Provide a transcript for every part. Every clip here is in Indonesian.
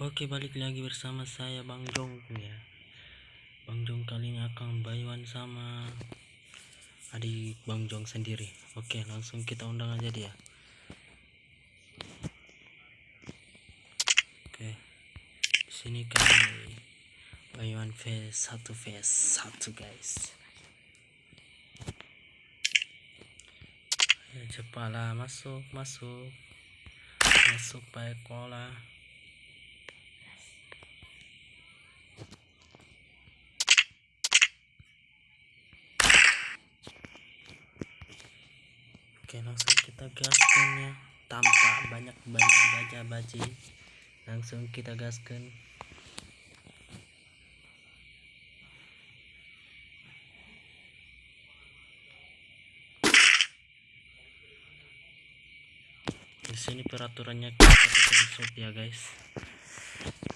Oke balik lagi bersama saya Bang Jong ya. Bang Jong kali ini akan bayuan sama adik Bang Jong sendiri. Oke langsung kita undang aja dia. Oke sini kami bayuan face satu face satu guys. Cepatlah masuk masuk. Masuk pakai kola Oke langsung kita gaskan ya. Tanpa banyak banyak baca baci langsung kita gaskan. Di sini peraturannya kita ya guys.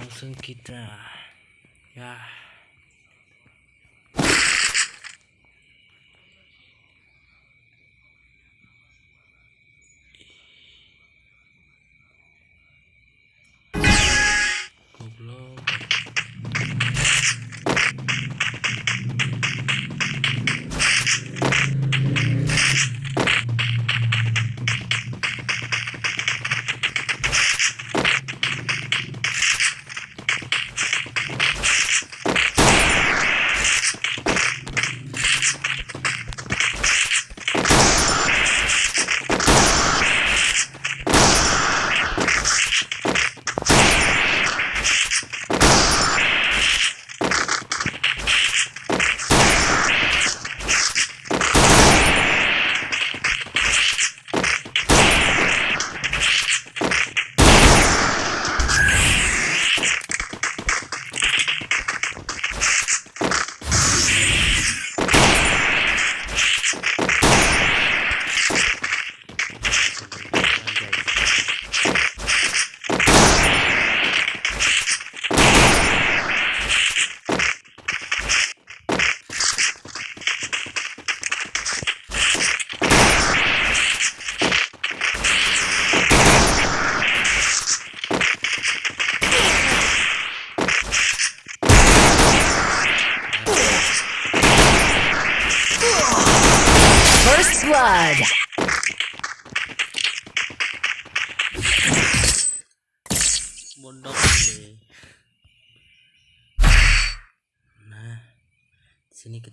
Langsung kita ya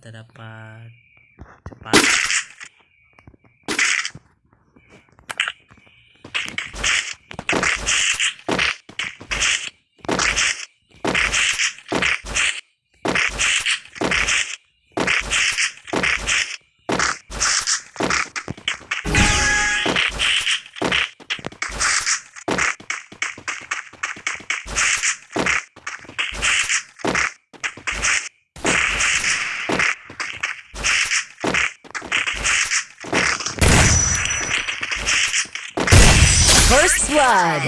sini First blood.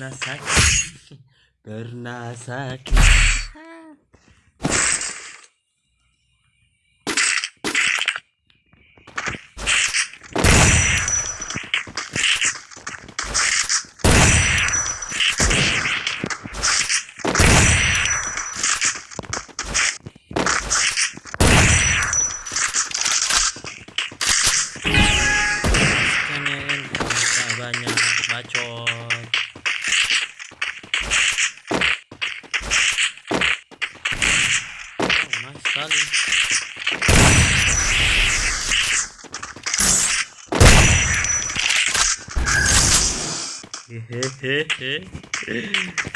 Saja sakit. Pernah sakit. hehehe First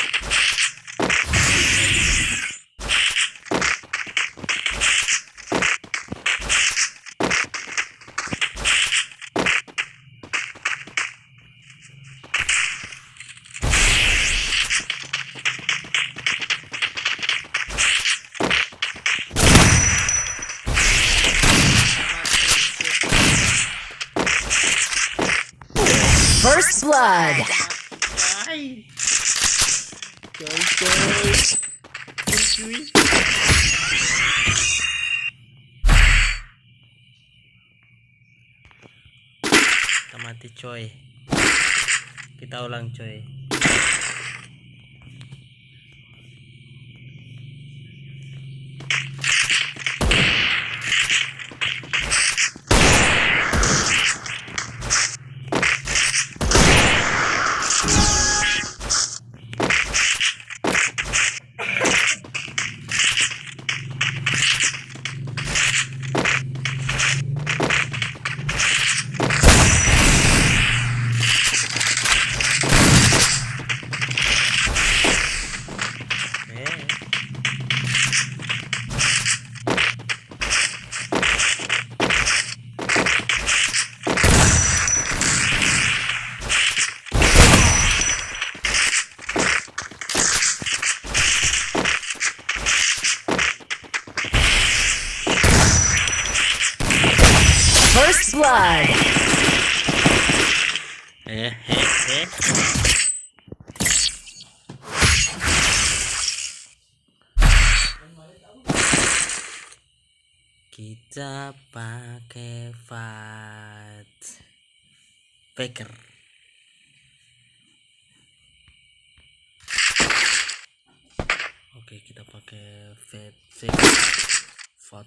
kita mati coy kita ulang coy eh First kita pakai fat Faker oke kita pakai fat fat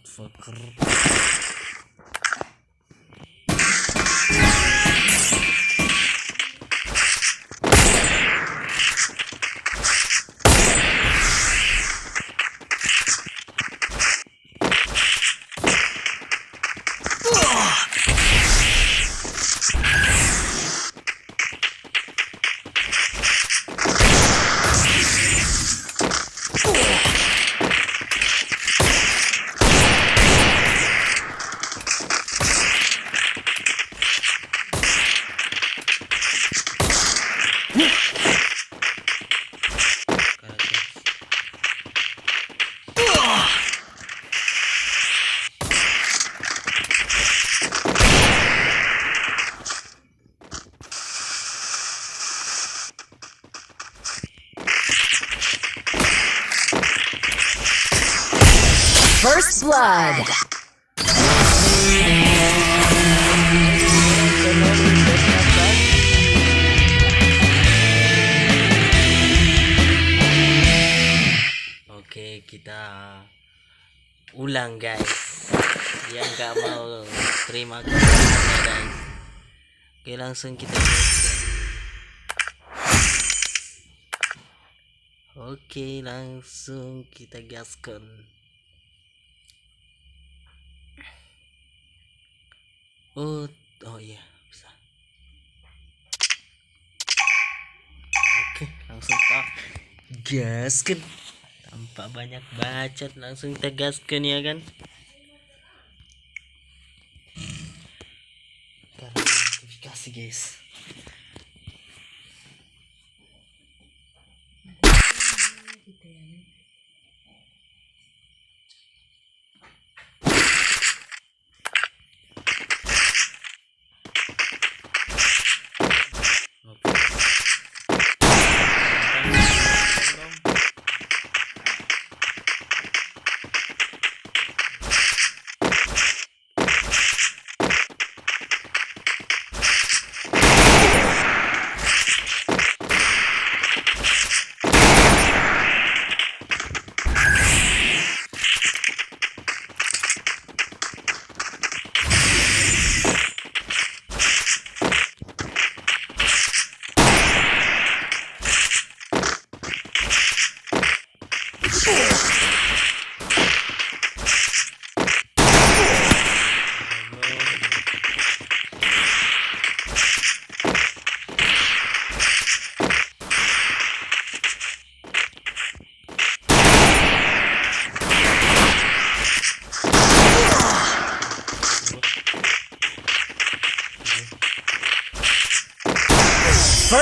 First blood. Oke, kita ulang guys. Yang nggak mau terima kasih guys. Oke, langsung kita gaskan. Oke, langsung kita gaskan. Oh, oh iya, bisa. Oke, langsung kita gaskan. Tanpa banyak bacot langsung kita gaskan ya kan? Notifikasi guys Oke.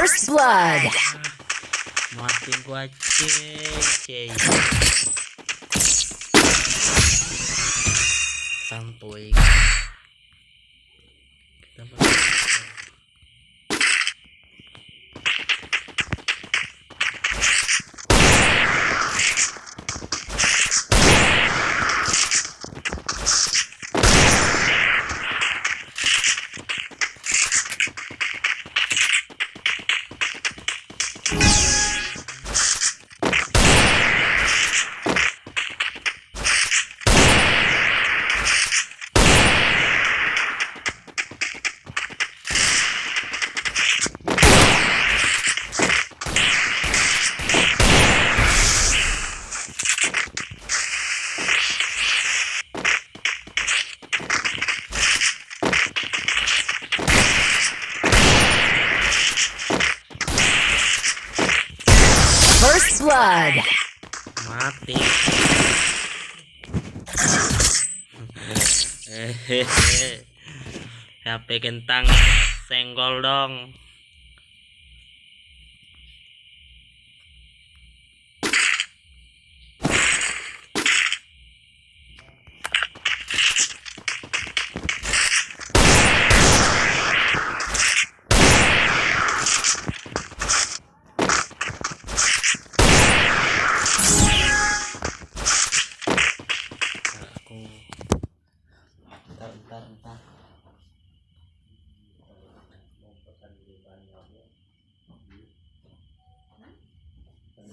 First blood. mati gua cek santuy blood. mati. Hehehe. HP kentang senggol dong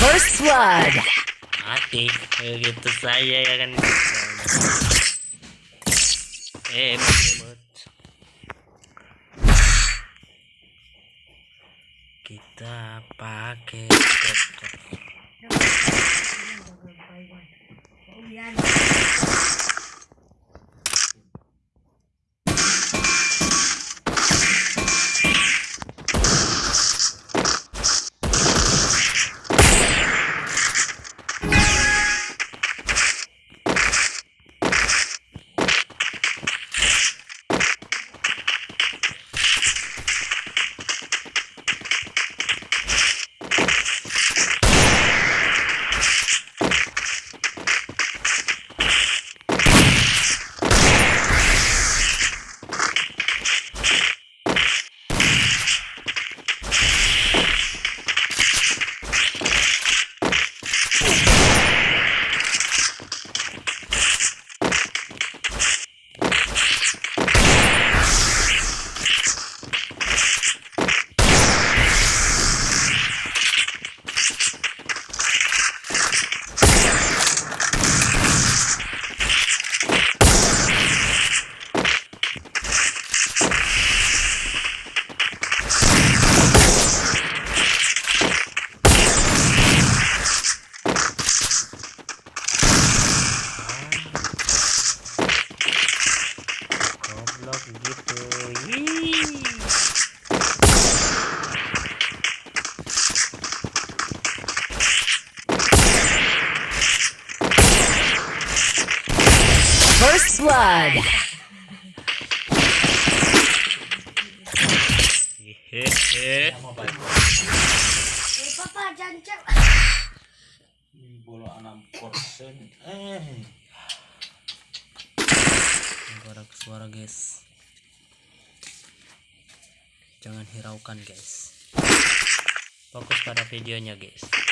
First blood. mati begitu saya ya kan eh kita pakai. Blood. Bola 6 persen eh suara guys. Jangan hiraukan guys. Fokus pada videonya guys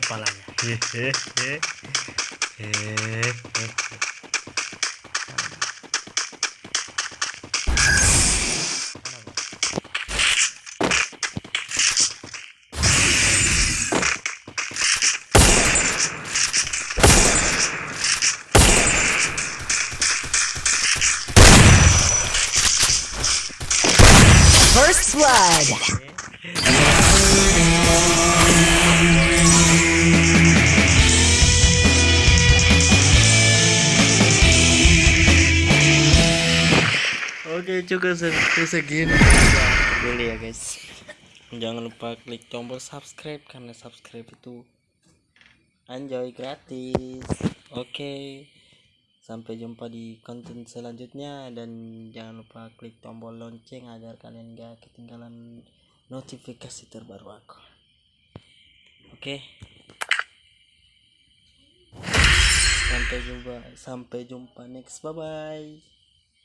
kepalanya hehehe hehehe Oke cukup se- segini. Dulu ya guys. Jangan lupa klik tombol subscribe karena subscribe itu enjoy gratis. Oke sampai jumpa di konten selanjutnya dan jangan lupa klik tombol lonceng agar kalian gak ketinggalan notifikasi terbaru aku. Oke. Sampai jumpa sampai jumpa next. Bye bye